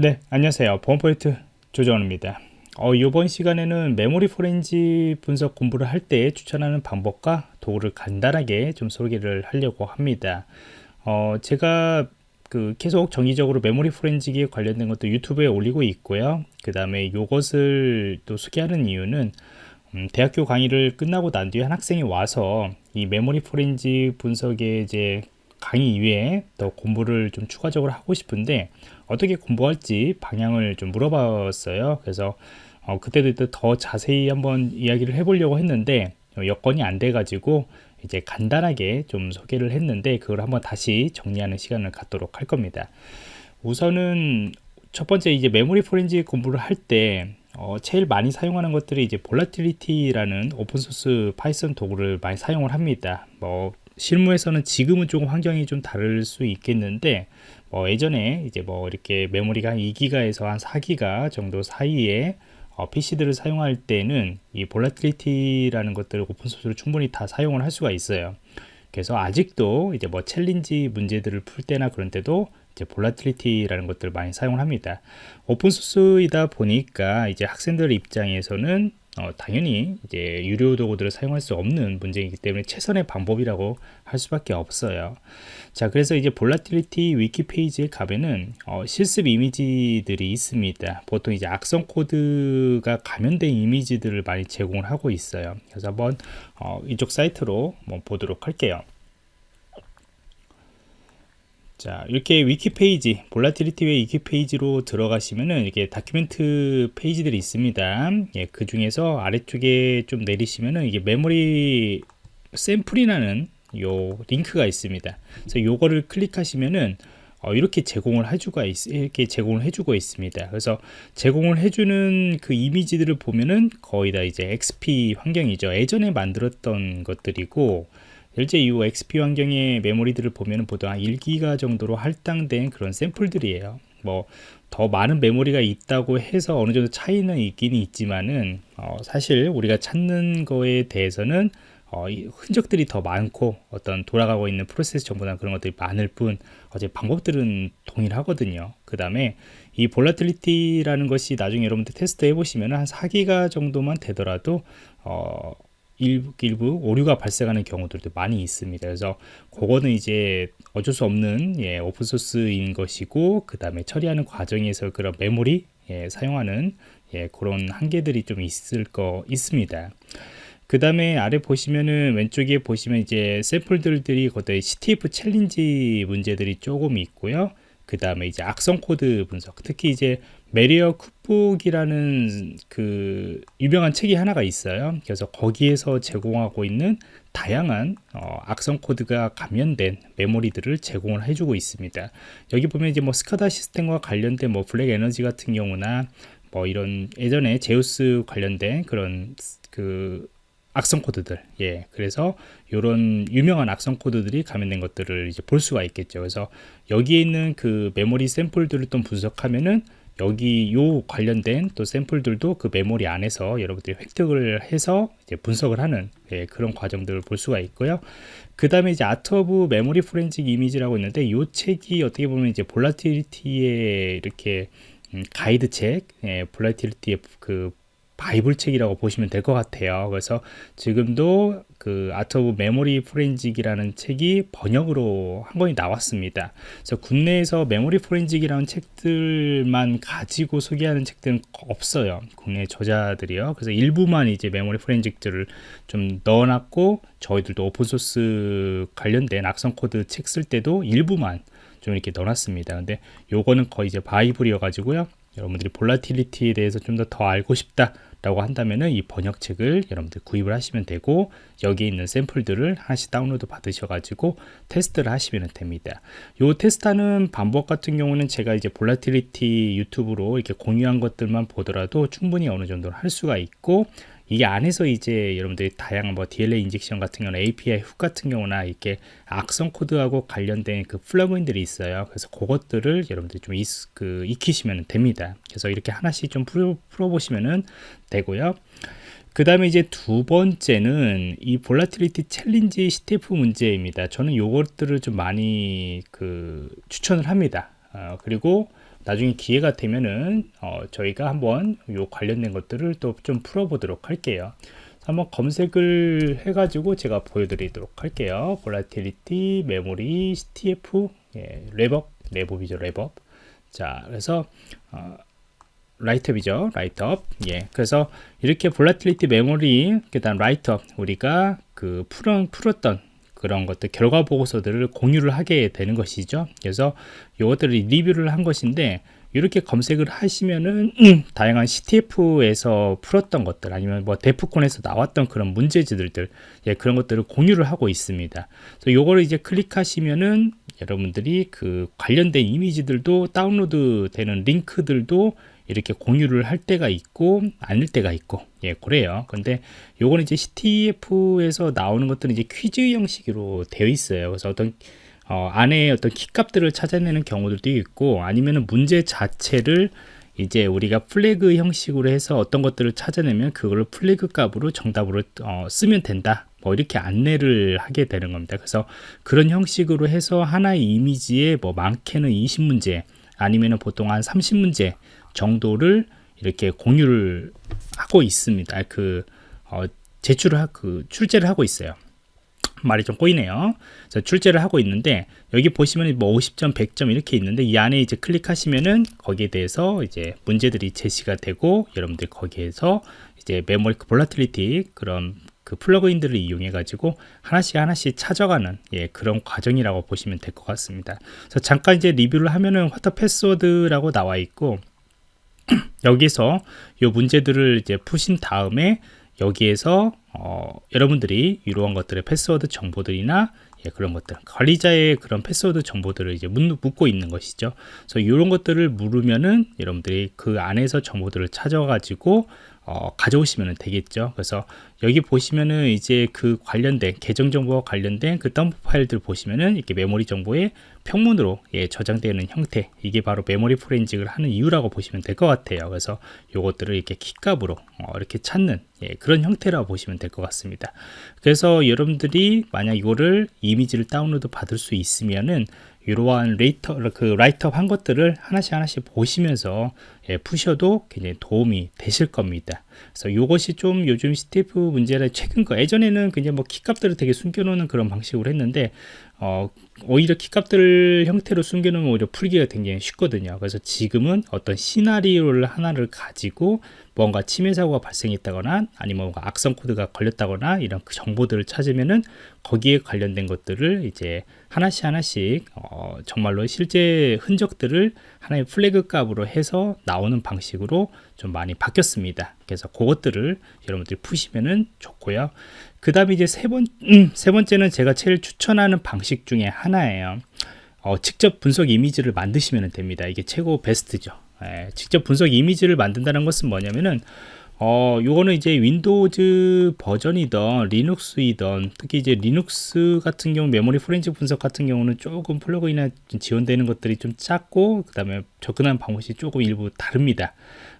네 안녕하세요. 보안포인트 조정원입니다. 어, 이번 시간에는 메모리 포렌지 분석 공부를 할 때 추천하는 방법과 도구를 간단하게 좀 소개를 하려고 합니다. 어, 제가 그 계속 정기적으로 메모리 포렌지기에 관련된 것도 유튜브에 올리고 있고요. 그 다음에 이것을 또 소개하는 이유는 음, 대학교 강의를 끝나고 난 뒤에 한 학생이 와서 이 메모리 포렌지 분석에 이제 강의 이외에 더 공부를 좀 추가적으로 하고 싶은데 어떻게 공부할지 방향을 좀 물어봤어요. 그래서 어, 그때도 더 자세히 한번 이야기를 해보려고 했는데 어, 여건이 안 돼 가지고 이제 간단하게 좀 소개를 했는데 그걸 한번 다시 정리하는 시간을 갖도록 할 겁니다. 우선은 첫 번째 이제 메모리 포렌식 공부를 할때 어, 제일 많이 사용하는 것들이 이제 Volatility라는 open source Python 도구를 많이 사용을 합니다. 뭐 실무에서는 지금은 조금 환경이 좀 다를 수 있겠는데 뭐 예전에 이제 뭐 이렇게 메모리가 한 2기가에서 한 4기가 정도 사이에 어, PC들을 사용할 때는 이 Volatility라는 것들을 open source로 충분히 다 사용을 할 수가 있어요. 그래서 아직도 이제 뭐 challenge 문제들을 풀 때나 그런 때도 이제 Volatility라는 것들을 많이 사용을 합니다. open source이다 보니까 이제 학생들 입장에서는 어, 당연히 이제 유료 도구들을 사용할 수 없는 문제이기 때문에 최선의 방법이라고 할 수밖에 없어요. 자 그래서 이제 Volatility wiki 페이지에 가면은 어, 실습 이미지들이 있습니다. 보통 이제 악성 코드가 감염된 이미지들을 많이 제공을 하고 있어요. 그래서 한번 어, 이쪽 사이트로 한번 보도록 할게요 자 이렇게 위키 페이지 Volatility의 wiki 페이지로 들어가시면은 이렇게 document 페이지들이 있습니다 예, 그 중에서 아래쪽에 좀 내리시면은 이게 메모리 샘플이라는 요 링크가 있습니다 그래서 요거를 클릭하시면은 어, 이렇게 제공을 해주고 이렇게 제공을 해주고 있습니다. 그래서 제공을 해주는 그 이미지들을 보면은 거의 다 이제 XP 환경이죠. 예전에 만들었던 것들이고 실제 이후 XP 환경의 메모리들을 보면 보통 한 1기가 정도로 할당된 그런 샘플들이에요. 뭐 더 많은 메모리가 있다고 해서 어느 정도 차이는 있긴 있지만은 어 사실 우리가 찾는 거에 대해서는 어, 흔적들이 더 많고 어떤 돌아가고 있는 프로세스 정보나 그런 것들이 많을 뿐 어제 방법들은 동일하거든요. 그 다음에 이 Volatility라는 것이 나중에 여러분들 테스트 해보시면 한 4기가 정도만 되더라도 어, 일부, 일부 오류가 발생하는 경우들도 많이 있습니다. 그래서 그거는 이제 어쩔 수 없는 예, open source인 것이고 그 다음에 처리하는 과정에서 그런 메모리 예, 사용하는 예, 그런 한계들이 좀 있을 거 있습니다. 그 다음에 아래 보시면은 왼쪽에 보시면 이제 샘플들이 거의 CTF challenge 문제들이 조금 있고요. 그 다음에 이제 악성 코드 분석 특히 이제 Malware Cookbook이라는 그 유명한 책이 하나가 있어요. 그래서 거기에서 제공하고 있는 다양한 어, 악성 코드가 감염된 메모리들을 제공을 해주고 있습니다. 여기 보면 이제 뭐 SCADA 시스템과 관련된 뭐 BlackEnergy 같은 경우나 뭐 이런 예전에 Zeus 관련된 그런 그 악성 코드들 예 그래서 이런 유명한 악성 코드들이 감염된 것들을 이제 볼 수가 있겠죠. 그래서 여기에 있는 그 메모리 샘플들을 또 분석하면은 여기 요 관련된 또 샘플들도 그 메모리 안에서 여러분들이 획득을 해서 이제 분석을 하는 예, 그런 과정들을 볼 수가 있고요. 그 다음에 이제 Art of Memory Forensic 이미지라고 있는데 이 책이 어떻게 보면 이제 Volatility의 이렇게 음, 가이드 책, 예, Volatility의 그 바이블 책이라고 보시면 될 것 같아요. 그래서 지금도 그 Art of Memory Forensic이라는 책이 번역으로 한 권이 나왔습니다. 그래서 국내에서 메모리 forensic이라는 책들만 가지고 소개하는 책들은 없어요. 국내 저자들이요. 그래서 일부만 이제 메모리 forensic들을 좀 넣어놨고 저희들도 오픈소스 관련된 악성 코드 책 쓸 때도 일부만 좀 이렇게 넣어놨습니다. 근데 요거는 거의 이제 바이블이어 가지고요. 여러분들이 Volatility에 대해서 좀 더 더 알고 싶다 라고 한다면은 이 번역책을 여러분들 구입을 하시면 되고 여기 있는 샘플들을 하나씩 다운로드 받으셔 가지고 테스트를 하시면 됩니다. 요 테스트하는 방법 같은 경우는 제가 이제 Volatility 유튜브로 이렇게 공유한 것들만 보더라도 충분히 어느 정도 할 수가 있고 이게 안에서 이제 여러분들이 다양한 뭐 DLL injection 같은 경우는 API hook 같은 경우나 이렇게 악성 코드하고 관련된 그 플러그인들이 있어요. 그래서 그것들을 여러분들이 좀 익, 그, 익히시면 됩니다. 그래서 이렇게 하나씩 좀 풀어, 풀어보시면 되고요. 그 다음에 이제 두 번째는 이 Volatility challenge CTF 문제입니다. 저는 요것들을 좀 많이 그 추천을 합니다. 어, 그리고 나중에 기회가 되면은 어, 저희가 한번 요 관련된 것들을 또 좀 풀어보도록 할게요. 한번 검색을 해가지고 제가 보여드리도록 할게요. 볼라틸리티, 메모리, CTF, 예, 랩업, 랩업이죠, 랩업. 자, 그래서 어, write-up이죠, write-up. 예, 그래서 이렇게 Volatility, 메모리, 그다음 write-up 우리가 그 풀은 풀었던 그런 것들 결과 보고서들을 공유를 하게 되는 것이죠. 그래서 이것들을 리뷰를 한 것인데 이렇게 검색을 하시면은 다양한 CTF에서 풀었던 것들 아니면 뭐 데프콘에서 나왔던 그런 문제지들 예, 그런 것들을 공유를 하고 있습니다. 그래서 요거를 이제 클릭하시면은 여러분들이 그 관련된 이미지들도 다운로드 되는 링크들도 이렇게 공유를 할 때가 있고 아닐 때가 있고. 예 그래요. 근데 요거는 이제 CTF에서 나오는 것들은 이제 퀴즈 형식으로 되어 있어요. 그래서 어떤 어, 안에 어떤 키값들을 찾아내는 경우들도 있고 아니면은 문제 자체를 이제 우리가 플래그 형식으로 해서 어떤 것들을 찾아내면 그거를 플래그 값으로 정답으로 어, 쓰면 된다. 뭐 이렇게 안내를 하게 되는 겁니다. 그래서 그런 형식으로 해서 하나의 이미지에 뭐 많게는 20문제 아니면은 보통 한 30문제 정도를 이렇게 공유를 하고 있습니다. 그 어, 제출을 하, 그 출제를 하고 있어요. 말이 좀 꼬이네요. 그래서 출제를 하고 있는데 여기 보시면 뭐 50점, 100점 이렇게 있는데 이 안에 이제 클릭하시면은 거기에 대해서 이제 문제들이 제시가 되고 여러분들 거기에서 이제 메모리 Volatility 그런 그 플러그인들을 이용해 가지고 하나씩 하나씩 찾아가는 예, 그런 과정이라고 보시면 될 것 같습니다. 그래서 잠깐 이제 리뷰를 하면은 What the password라고 나와 있고 여기서 이 문제들을 이제 푸신 다음에 여기에서 어, 여러분들이 이러한 것들의 패스워드 정보들이나 예, 그런 것들 관리자의 그런 패스워드 정보들을 이제 묻고 있는 것이죠. 그래서 이런 것들을 물으면은 여러분들이 그 안에서 정보들을 찾아가지고 어, 가져오시면 되겠죠. 그래서 여기 보시면은 이제 그 관련된 계정 정보와 관련된 그 덤프 파일들 보시면은 이렇게 메모리 정보에 평문으로 예, 저장되는 형태 이게 바로 메모리 forensic을 하는 이유라고 보시면 될 것 같아요. 그래서 요것들을 이렇게 키값으로 어, 이렇게 찾는 예, 그런 형태라고 보시면 될 것 같습니다. 그래서 여러분들이 만약 이거를 이미지를 다운로드 받을 수 있으면은 이러한 라이터, 그 write-up 한 것들을 하나씩 하나씩 보시면서 예, 푸셔도 굉장히 도움이 되실 겁니다. 그래서 이것이 좀 요즘 CTF 문제라 최근 거 예전에는 그냥 뭐 키값들을 되게 숨겨놓는 그런 방식으로 했는데 어, 오히려 키값들 형태로 숨겨놓으면 오히려 풀기가 굉장히 쉽거든요. 그래서 지금은 어떤 시나리오를 하나를 가지고 뭔가 침해 사고가 발생했다거나 아니면 뭔가 악성 코드가 걸렸다거나 이런 그 정보들을 찾으면은 거기에 관련된 것들을 이제 하나씩 하나씩 어, 정말로 실제 흔적들을 하나의 플래그 값으로 해서 나오는 방식으로 좀 많이 바뀌었습니다. 그래서 그것들을 여러분들이 푸시면은 좋고요. 그 다음에 이제 세, 번, 음, 세 번째는 제가 제일 추천하는 방식 중에 하나예요. 어, 직접 분석 이미지를 만드시면 됩니다. 이게 최고 베스트죠. 예, 직접 분석 이미지를 만든다는 것은 뭐냐면은 어, 요거는 이제 윈도우즈 버전이던 리눅스이던 특히 이제 리눅스 같은 경우 메모리 프렌즈 분석 같은 경우는 조금 플러그인에 지원되는 것들이 좀 작고 그 다음에 접근하는 방법이 조금 일부 다릅니다.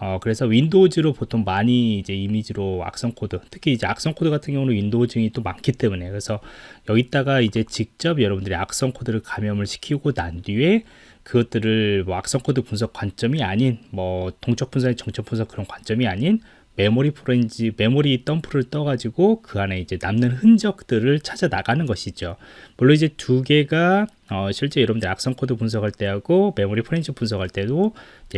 어, 그래서 윈도우즈로 보통 많이 이제 이미지로 악성 코드, 특히 이제 악성 코드 같은 경우는 윈도우 쪽이 또 많기 때문에. 그래서 여기다가 이제 직접 여러분들이 악성 코드를 감염을 시키고 난 뒤에 그것들을 뭐 악성 코드 분석 관점이 아닌 뭐 동적 분석, 정적 분석 그런 관점이 아닌 메모리 프렌지 메모리 덤프를 떠가지고 그 안에 이제 남는 흔적들을 찾아 나가는 것이죠. 물론 이제 두 개가 어, 실제 여러분들 악성 코드 분석할 때하고 메모리 프렌즈 분석할 때도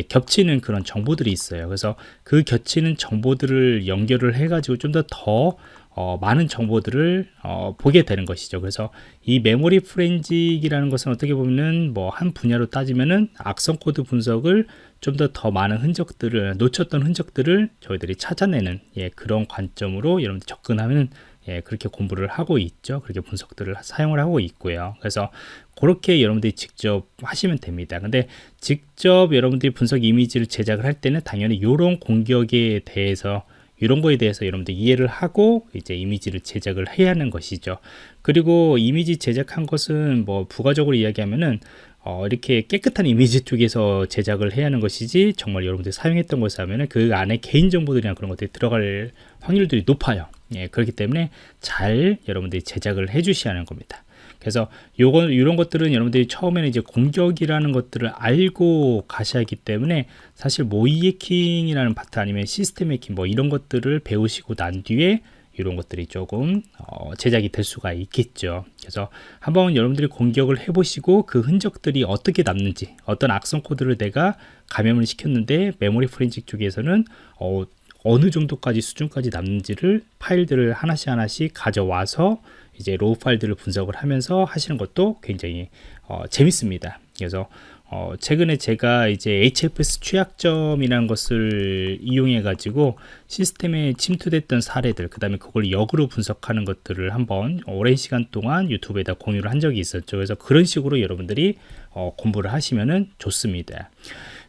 겹치는 그런 정보들이 있어요. 그래서 그 겹치는 정보들을 연결을 해가지고 좀 더더 더 어, 많은 정보들을 어, 보게 되는 것이죠. 그래서 이 메모리 forensic이라는 것은 어떻게 보면은 뭐 한 분야로 따지면은 악성 코드 분석을 좀 더더 많은 흔적들을 놓쳤던 흔적들을 저희들이 찾아내는 예, 그런 관점으로 여러분들 접근하면 예, 그렇게 공부를 하고 있죠. 그렇게 분석들을 사용을 하고 있고요. 그래서 그렇게 여러분들이 직접 하시면 됩니다. 근데 직접 여러분들이 분석 이미지를 제작을 할 때는 당연히 이런 공격에 대해서 이런 거에 대해서 여러분들 이해를 하고 이제 이미지를 제작을 해야 하는 것이죠. 그리고 이미지 제작한 것은 뭐 부가적으로 이야기하면은 어, 이렇게 깨끗한 이미지 쪽에서 제작을 해야 하는 것이지 정말 여러분들이 사용했던 것을 하면은 그 안에 개인정보들이나 그런 것들이 들어갈 확률들이 높아요. 예, 그렇기 때문에 잘 여러분들이 제작을 해 주셔야 하는 겁니다. 그래서 요건 이런 것들은 여러분들이 처음에는 이제 공격이라는 것들을 알고 가셔야 하기 때문에 사실 모의 해킹이라는 파트 아니면 시스템 해킹 뭐 이런 것들을 배우시고 난 뒤에 이런 것들이 조금 어, 제작이 될 수가 있겠죠. 그래서 한번 여러분들이 공격을 해보시고 그 흔적들이 어떻게 남는지 어떤 악성 코드를 내가 감염을 시켰는데 메모리 프렌직 쪽에서는 어, 어느 정도까지 수준까지 남는지를 파일들을 하나씩 하나씩 가져와서 이제 raw 파일들을 분석을 하면서 하시는 것도 굉장히 어, 재밌습니다. 그래서 어, 최근에 제가 이제 HFS 취약점이라는 것을 이용해 가지고 시스템에 침투됐던 사례들 그 다음에 그걸 역으로 분석하는 것들을 한번 오랜 시간 동안 유튜브에다 공유를 한 적이 있었죠. 그래서 그런 식으로 여러분들이 어, 공부를 하시면 좋습니다.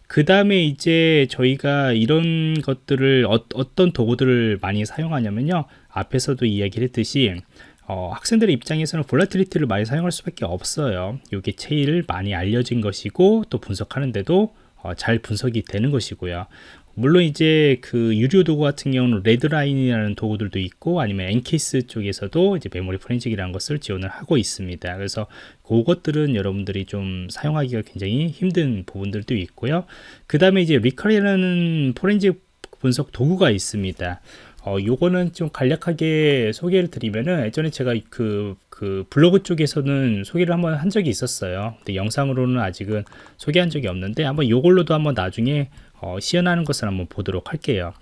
그 다음에 이제 저희가 이런 것들을 어, 떤 도구들을 많이 사용하냐면요. 앞에서도 이야기를 했듯이 어, 학생들의 입장에서는 Volatility를 많이 사용할 수밖에 없어요. 이게 제일 많이 알려진 것이고 또 분석하는데도 어, 잘 분석이 되는 것이고요. 물론 이제 그 유료 도구 같은 경우는 Redline이라는 도구들도 있고 아니면 EnCase 쪽에서도 이제 메모리 forensic이라는 것을 지원을 하고 있습니다. 그래서 그것들은 여러분들이 좀 사용하기가 굉장히 힘든 부분들도 있고요. 그 다음에 이제 Rekall이라는 forensic 분석 도구가 있습니다 어, 요거는 좀 간략하게 소개를 드리면은 예전에 제가 그, 그 블로그 쪽에서는 소개를 한번 한 적이 있었어요. 근데 영상으로는 아직은 소개한 적이 없는데 한번 요걸로도 한번 나중에 어, 시연하는 것을 한번 보도록 할게요.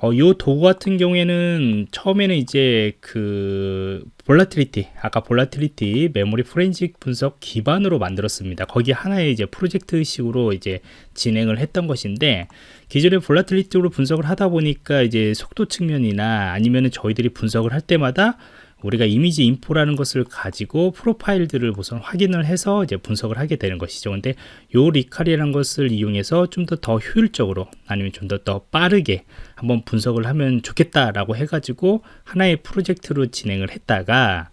어, 요 도구 같은 경우에는 처음에는 이제 그 Volatility 아까 Volatility 메모리 포렌식 분석 기반으로 만들었습니다. 거기 하나의 이제 프로젝트 식으로 이제 진행을 했던 것인데 기존에 Volatility로 분석을 하다 보니까 이제 속도 측면이나 아니면은 저희들이 분석을 할 때마다 우리가 imageinfo라는 것을 가지고 프로파일들을 우선 확인을 해서 이제 분석을 하게 되는 것이죠. 근데 요 리칼이라는 것을 이용해서 좀 더더 효율적으로 아니면 좀더더 빠르게 한번 분석을 하면 좋겠다라고 해가지고 하나의 프로젝트로 진행을 했다가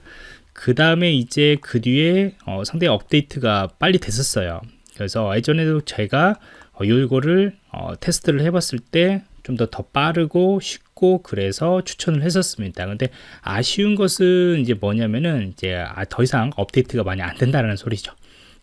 그 다음에 이제 그 뒤에 어, 상당히 업데이트가 빨리 됐었어요. 그래서 예전에도 제가 어, 이거를 어, 테스트를 해봤을 때 좀더더 빠르고 쉽고 그래서 추천을 했었습니다. 근데 아쉬운 것은 이제 뭐냐면은 이제 아, 더 이상 업데이트가 많이 안 된다는 소리죠.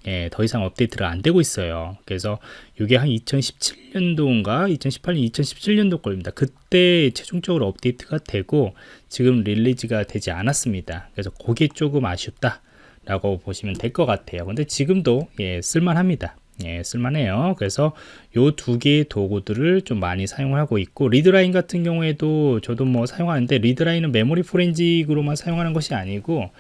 예, 더 이상 업데이트가 안 되고 있어요. 그래서 이게 한 2017년도인가 2018년, 2017년도 거입니다. 그때 최종적으로 업데이트가 되고 지금 release가 되지 않았습니다. 그래서 그게 조금 아쉽다. 라고 보시면 될 것 같아요. 근데 지금도 예, 쓸만합니다. 예, 쓸만해요. 그래서 요 두 개의 도구들을 좀 많이 사용하고 있고 Redline 같은 경우에도 저도 뭐 사용하는데 Redline은 메모리 forensic으로만 사용하는 것이 아니고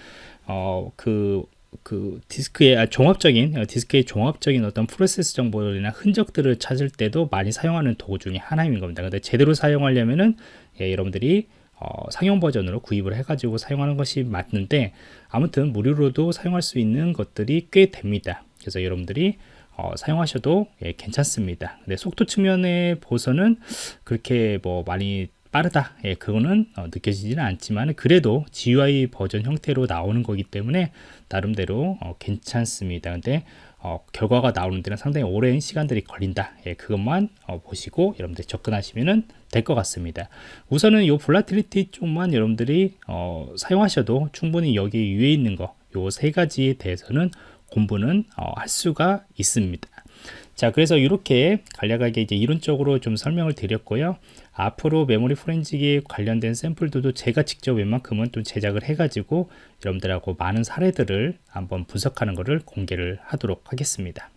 어그 그 디스크의 아, 종합적인 어, 디스크의 종합적인 어떤 프로세스 정보나 흔적들을 찾을 때도 많이 사용하는 도구 중에 하나인 겁니다. 근데 제대로 사용하려면은 예, 여러분들이 어, 상용 버전으로 구입을 해가지고 사용하는 것이 맞는데 아무튼 무료로도 사용할 수 있는 것들이 꽤 됩니다. 그래서 여러분들이 어, 사용하셔도 예, 괜찮습니다. 근데 속도 측면에 보서는 그렇게 뭐 많이 빠르다. 예, 그거는 어, 느껴지지는 않지만 그래도 GUI 버전 형태로 나오는 거기 때문에 나름대로 어, 괜찮습니다. 근데 어, 결과가 나오는 데는 상당히 오랜 시간들이 걸린다. 예, 그것만 어, 보시고 여러분들 접근하시면 될 것 같습니다. 우선은 이 볼라틸리티 쪽만 여러분들이 어, 사용하셔도 충분히 여기 위에 있는 거 요 세 가지에 대해서는 공부는 어, 할 수가 있습니다. 자 그래서 이렇게 간략하게 이제 이론적으로 좀 설명을 드렸고요 앞으로 메모리 포렌직에 관련된 샘플들도 제가 직접 웬만큼은 또 제작을 해 가지고 여러분들하고 많은 사례들을 한번 분석하는 것을 공개를 하도록 하겠습니다